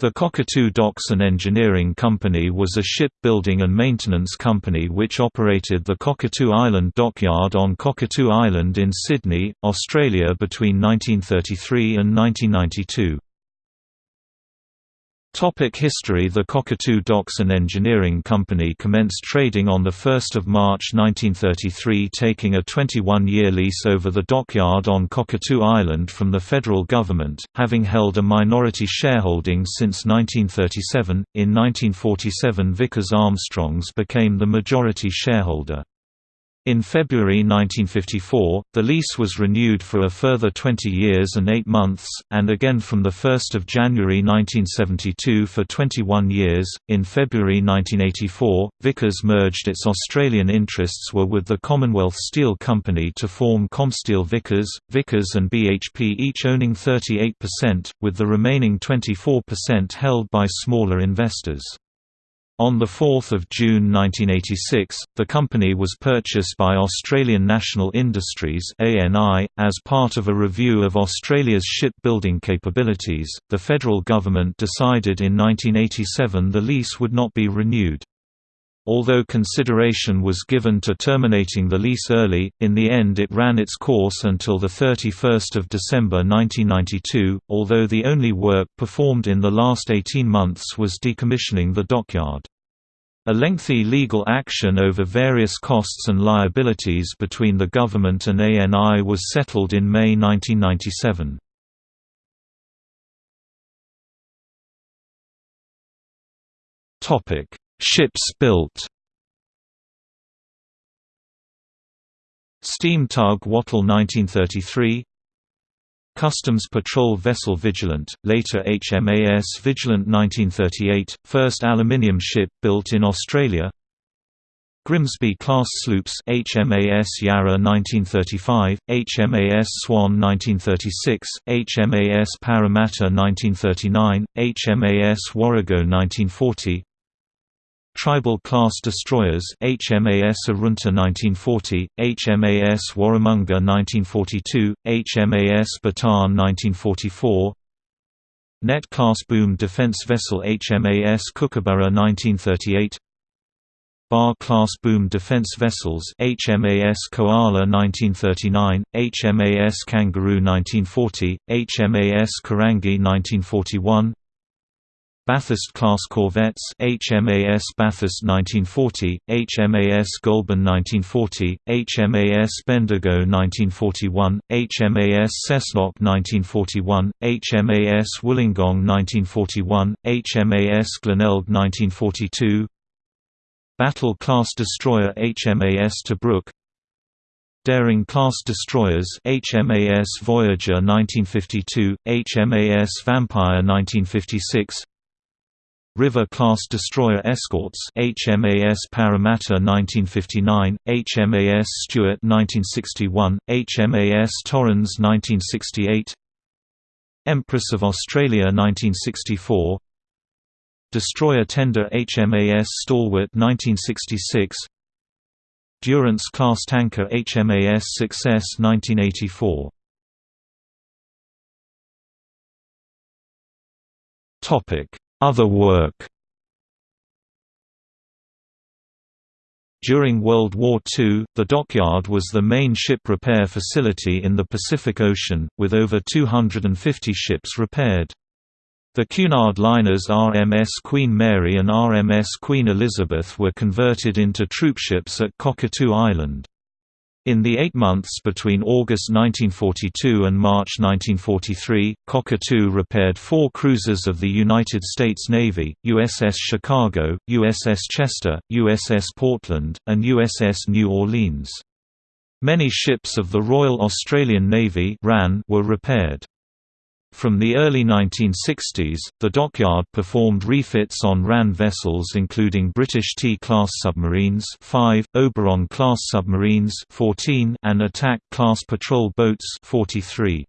The Cockatoo Docks and Engineering Company was a shipbuilding and maintenance company which operated the Cockatoo Island Dockyard on Cockatoo Island in Sydney, Australia between 1933 and 1992. Topic history The Cockatoo Docks and Engineering Company commenced trading on 1 March 1933 taking a 21-year lease over the dockyard on Cockatoo Island from the federal government, having held a minority shareholding since 1937. In 1947 Vickers Armstrongs became the majority shareholder. In February 1954, the lease was renewed for a further 20 years and 8 months, and again from 1 January 1972 for 21 years. In February 1984, Vickers merged its Australian interests were with the Commonwealth Steel Company to form Comsteel Vickers, Vickers and BHP each owning 38%, with the remaining 24% held by smaller investors. On 4 June 1986, the company was purchased by Australian National Industries as part of a review of Australia's shipbuilding capabilities. The federal government decided in 1987 the lease would not be renewed. Although consideration was given to terminating the lease early, in the end it ran its course until 31 December 1992, although the only work performed in the last 18 months was decommissioning the dockyard. A lengthy legal action over various costs and liabilities between the government and ANI was settled in May 1997. Ships built Steam tug Wattle 1933 Customs Patrol Vessel Vigilant, later HMAS Vigilant 1938, first aluminium ship built in Australia. Grimsby-class sloops HMAS Yarra 1935, HMAS Swan 1936, HMAS Parramatta 1939, HMAS Warrego 1940 Tribal-class destroyers HMAS Arunta 1940, HMAS Warramunga 1942, HMAS Bataan 1944 Net-class boom defense vessel HMAS Kookaburra 1938 Bar-class boom defense vessels HMAS Koala 1939, HMAS Kangaroo 1940, HMAS Karangi 1941 Bathurst-class corvettes HMAS Bathurst 1940, HMAS Goulburn 1940, HMAS Bendigo 1941, HMAS Cessnock 1941, HMAS Wollongong 1941, HMAS Glenelg 1942 Battle-class destroyer HMAS Tobruk Daring-class destroyers HMAS Voyager 1952, HMAS Vampire 1956 River-class destroyer escorts HMAS Parramatta 1959, HMAS Stuart 1961, HMAS Torrens 1968 Empress of Australia 1964 Destroyer tender HMAS Stalwart 1966 Durance-class tanker HMAS Success 1984 Topic other work During World War II, the dockyard was the main ship repair facility in the Pacific Ocean, with over 250 ships repaired. The Cunard liners RMS Queen Mary and RMS Queen Elizabeth were converted into troopships at Cockatoo Island. In the eight months between August 1942 and March 1943, Cockatoo repaired four cruisers of the United States Navy, USS Chicago, USS Chester, USS Portland, and USS New Orleans. Many ships of the Royal Australian Navy were repaired. From the early 1960s, the dockyard performed refits on RAN vessels including British T-class submarines 5, Oberon-class submarines 14, and Attack-class patrol boats 43.